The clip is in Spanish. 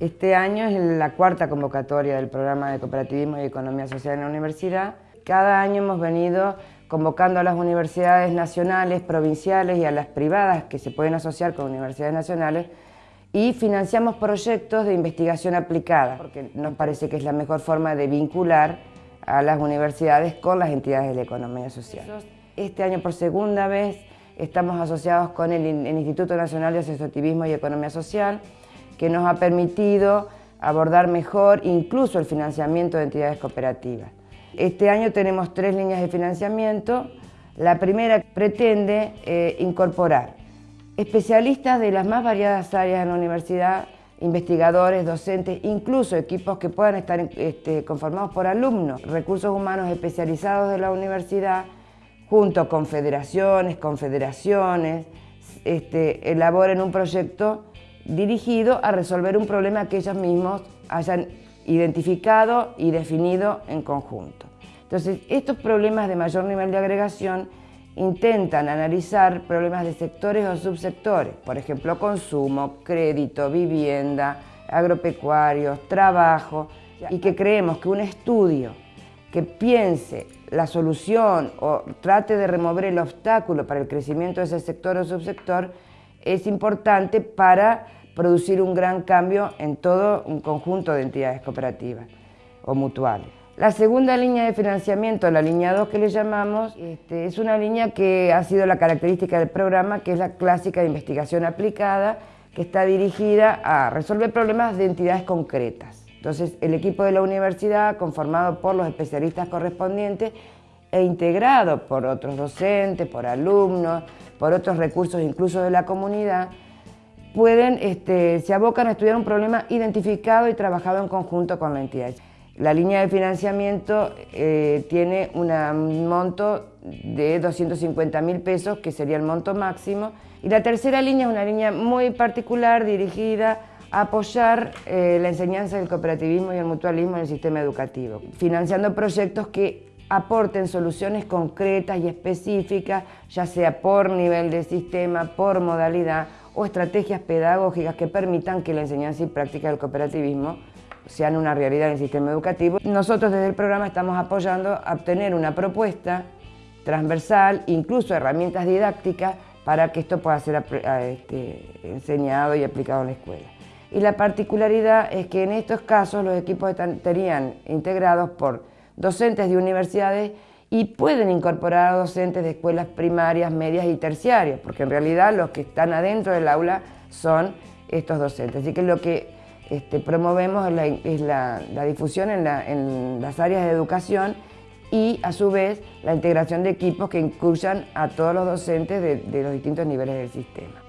Este año es la cuarta convocatoria del programa de cooperativismo y economía social en la universidad. Cada año hemos venido convocando a las universidades nacionales, provinciales y a las privadas que se pueden asociar con universidades nacionales y financiamos proyectos de investigación aplicada, porque nos parece que es la mejor forma de vincular a las universidades con las entidades de la economía social. Este año por segunda vez estamos asociados con el, Instituto Nacional de Asociativismo y Economía Social, que nos ha permitido abordar mejor incluso el financiamiento de entidades cooperativas. Este año tenemos tres líneas de financiamiento. La primera pretende eh, incorporar especialistas de las más variadas áreas en la universidad, investigadores, docentes, incluso equipos que puedan estar este, conformados por alumnos, recursos humanos especializados de la universidad, junto con federaciones, confederaciones, este, elaboren un proyecto dirigido a resolver un problema que ellos mismos hayan identificado y definido en conjunto. Entonces, estos problemas de mayor nivel de agregación intentan analizar problemas de sectores o subsectores, por ejemplo, consumo, crédito, vivienda, agropecuarios, trabajo, y que creemos que un estudio que piense la solución o trate de remover el obstáculo para el crecimiento de ese sector o subsector es importante para producir un gran cambio en todo un conjunto de entidades cooperativas o mutuales. La segunda línea de financiamiento, la línea 2 que le llamamos, este, es una línea que ha sido la característica del programa, que es la clásica de investigación aplicada, que está dirigida a resolver problemas de entidades concretas. Entonces, el equipo de la universidad, conformado por los especialistas correspondientes e integrado por otros docentes, por alumnos, por otros recursos incluso de la comunidad, pueden, este, se abocan a estudiar un problema identificado y trabajado en conjunto con la entidad. La línea de financiamiento eh, tiene un monto de 250 mil pesos, que sería el monto máximo, y la tercera línea es una línea muy particular dirigida a apoyar eh, la enseñanza del cooperativismo y el mutualismo en el sistema educativo, financiando proyectos que aporten soluciones concretas y específicas, ya sea por nivel de sistema, por modalidad o estrategias pedagógicas que permitan que la enseñanza y práctica del cooperativismo sean una realidad en el sistema educativo. Nosotros desde el programa estamos apoyando a obtener una propuesta transversal, incluso herramientas didácticas, para que esto pueda ser este, enseñado y aplicado en la escuela. Y la particularidad es que en estos casos los equipos estarían integrados por docentes de universidades y pueden incorporar a docentes de escuelas primarias, medias y terciarias, porque en realidad los que están adentro del aula son estos docentes. Así que lo que este, promovemos es, la, difusión en, las áreas de educación y a su vez la integración de equipos que incluyan a todos los docentes de los distintos niveles del sistema.